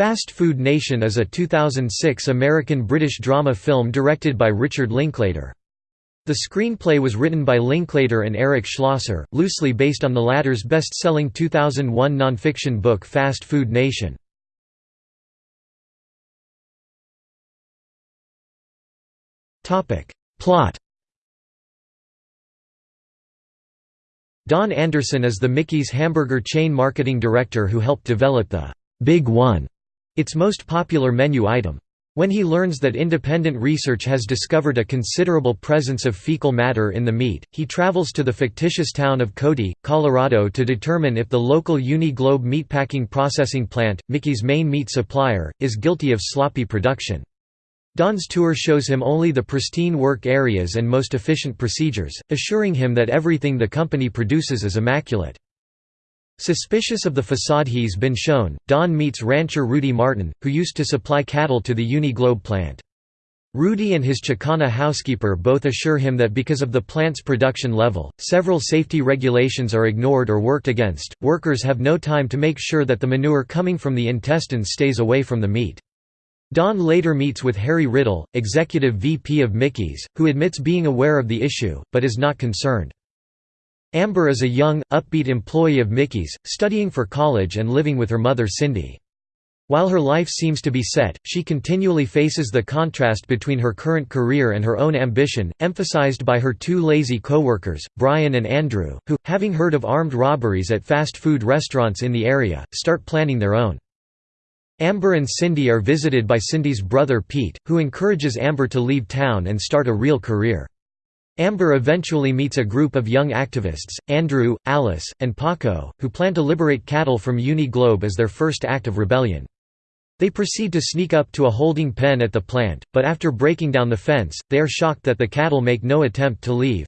Fast Food Nation is a 2006 American-British drama film directed by Richard Linklater. The screenplay was written by Linklater and Eric Schlosser, loosely based on the latter's best-selling 2001 nonfiction book Fast Food Nation. Plot Don Anderson is the Mickey's hamburger chain marketing director who helped develop the Big One its most popular menu item. When he learns that independent research has discovered a considerable presence of fecal matter in the meat, he travels to the fictitious town of Cody, Colorado to determine if the local Uni-Globe meatpacking processing plant, Mickey's main meat supplier, is guilty of sloppy production. Don's tour shows him only the pristine work areas and most efficient procedures, assuring him that everything the company produces is immaculate. Suspicious of the facade he's been shown, Don meets rancher Rudy Martin, who used to supply cattle to the Uni-Globe plant. Rudy and his Chicana housekeeper both assure him that because of the plant's production level, several safety regulations are ignored or worked against. Workers have no time to make sure that the manure coming from the intestines stays away from the meat. Don later meets with Harry Riddle, executive VP of Mickey's, who admits being aware of the issue, but is not concerned. Amber is a young, upbeat employee of Mickey's, studying for college and living with her mother Cindy. While her life seems to be set, she continually faces the contrast between her current career and her own ambition, emphasized by her two lazy co-workers, Brian and Andrew, who, having heard of armed robberies at fast food restaurants in the area, start planning their own. Amber and Cindy are visited by Cindy's brother Pete, who encourages Amber to leave town and start a real career. Amber eventually meets a group of young activists, Andrew, Alice, and Paco, who plan to liberate cattle from Uni-Globe as their first act of rebellion. They proceed to sneak up to a holding pen at the plant, but after breaking down the fence, they are shocked that the cattle make no attempt to leave.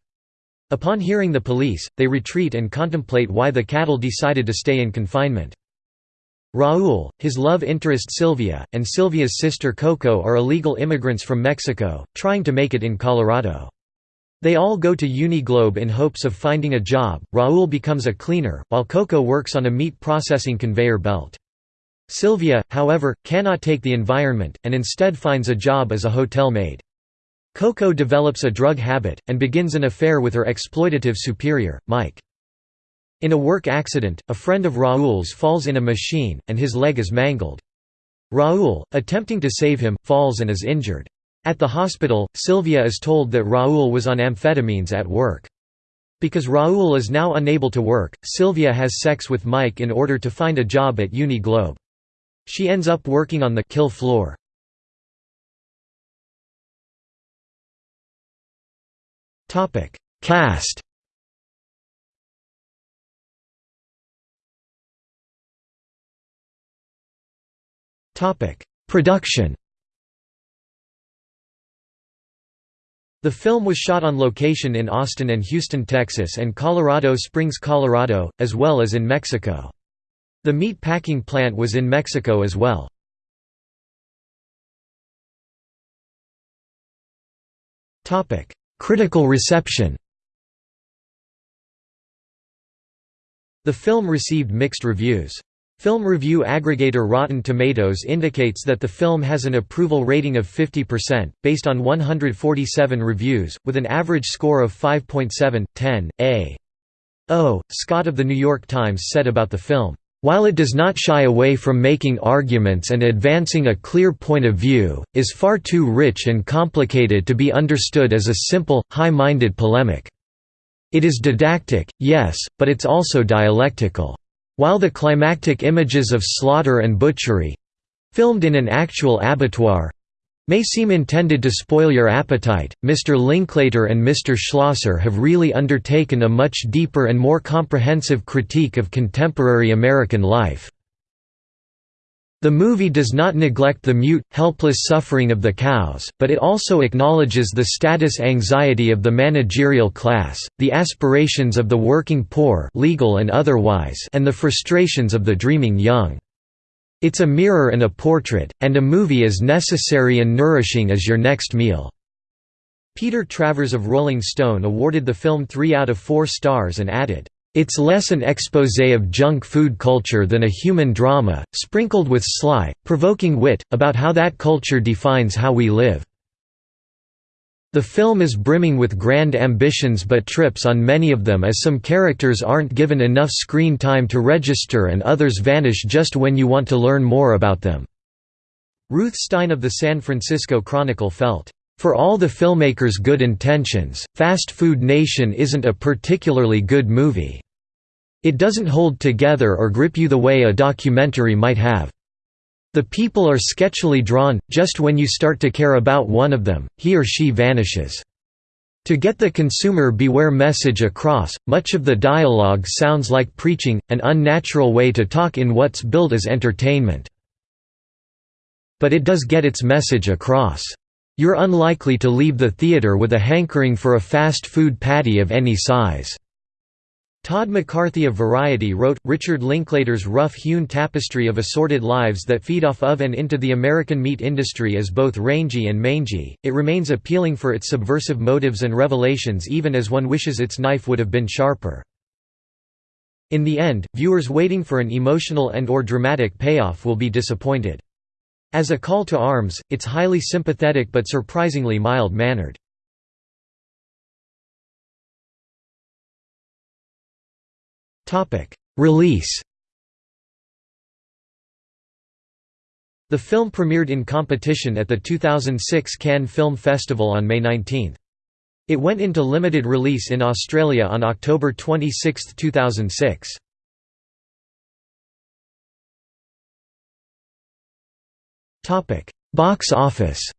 Upon hearing the police, they retreat and contemplate why the cattle decided to stay in confinement. Raul, his love interest Sylvia, and Sylvia's sister Coco are illegal immigrants from Mexico, trying to make it in Colorado. They all go to Uni-Globe in hopes of finding a job. Raul becomes a cleaner, while Coco works on a meat processing conveyor belt. Sylvia, however, cannot take the environment, and instead finds a job as a hotel maid. Coco develops a drug habit, and begins an affair with her exploitative superior, Mike. In a work accident, a friend of Raul's falls in a machine, and his leg is mangled. Raul, attempting to save him, falls and is injured. At the hospital, Sylvia is told that Raul was on amphetamines at work. Because Raul is now unable to work, Sylvia has sex with Mike in order to find a job at Uni Globe. She ends up working on the kill floor. Cast Production The film was shot on location in Austin and Houston, Texas and Colorado Springs, Colorado, as well as in Mexico. The meat packing plant was in Mexico as well. Critical reception The film received mixed reviews. Film review aggregator Rotten Tomatoes indicates that the film has an approval rating of 50%, based on 147 reviews, with an average score of 5.7, 10, A. O. Scott of The New York Times said about the film, "...while it does not shy away from making arguments and advancing a clear point of view, is far too rich and complicated to be understood as a simple, high-minded polemic. It is didactic, yes, but it's also dialectical." While the climactic images of slaughter and butchery—filmed in an actual abattoir, may seem intended to spoil your appetite, Mr. Linklater and Mr. Schlosser have really undertaken a much deeper and more comprehensive critique of contemporary American life. The movie does not neglect the mute, helpless suffering of the cows, but it also acknowledges the status anxiety of the managerial class, the aspirations of the working poor legal and otherwise and the frustrations of the dreaming young. It's a mirror and a portrait, and a movie as necessary and nourishing as your next meal." Peter Travers of Rolling Stone awarded the film three out of four stars and added, It's less an exposé of junk food culture than a human drama, sprinkled with sly, provoking wit, about how that culture defines how we live. The film is brimming with grand ambitions but trips on many of them as some characters aren't given enough screen time to register and others vanish just when you want to learn more about them." Ruthe Stein of the San Francisco Chronicle felt, "...for all the filmmaker's good intentions, Fast Food Nation isn't a particularly good movie." It doesn't hold together or grip you the way a documentary might have. The people are sketchily drawn, just when you start to care about one of them, he or she vanishes. To get the consumer beware message across, much of the dialogue sounds like preaching, an unnatural way to talk in what's billed as entertainment. But it does get its message across. You're unlikely to leave the theater with a hankering for a fast food patty of any size. Todd McCarthy of Variety wrote, Richard Linklater's rough-hewn tapestry of assorted lives that feed off of and into the American meat industry is both rangy and mangy, it remains appealing for its subversive motives and revelations even as one wishes its knife would have been sharper. In the end, viewers waiting for an emotional and or dramatic payoff will be disappointed. As a call to arms, it's highly sympathetic but surprisingly mild-mannered. Release The film premiered in competition at the 2006 Cannes Film Festival on May 19. It went into limited release in Australia on October 26, 2006. Box office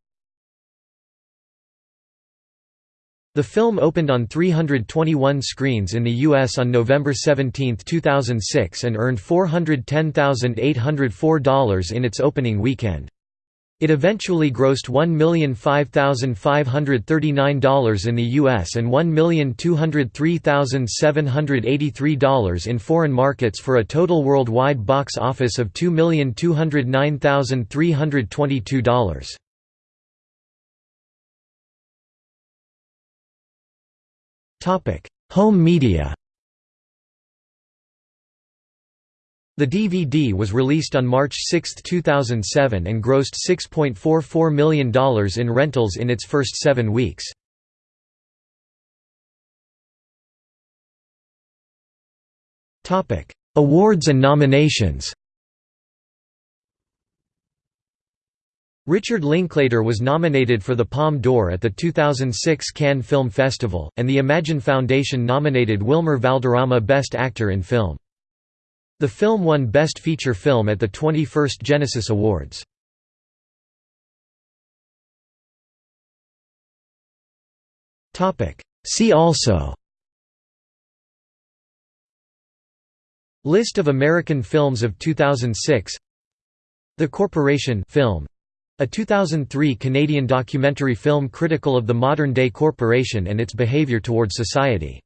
The film opened on 321 screens in the U.S. on November 17, 2006 and earned $410,804 in its opening weekend. It eventually grossed $1,005,539 in the U.S. and $1,203,783 in foreign markets for a total worldwide box office of $2,209,322. Home media The DVD was released on March 6, 2007 and grossed $6.44 million in rentals in its first seven weeks. Awards and nominations Richard Linklater was nominated for the Palme d'Or at the 2006 Cannes Film Festival, and the Imagen Foundation nominated Wilmer Valderrama Best Actor in Film. The film won Best Feature Film at the 21st Genesis Awards. See also List of American films of 2006 The Corporation film a 2003 Canadian documentary film critical of the modern-day corporation and its behaviour towards society.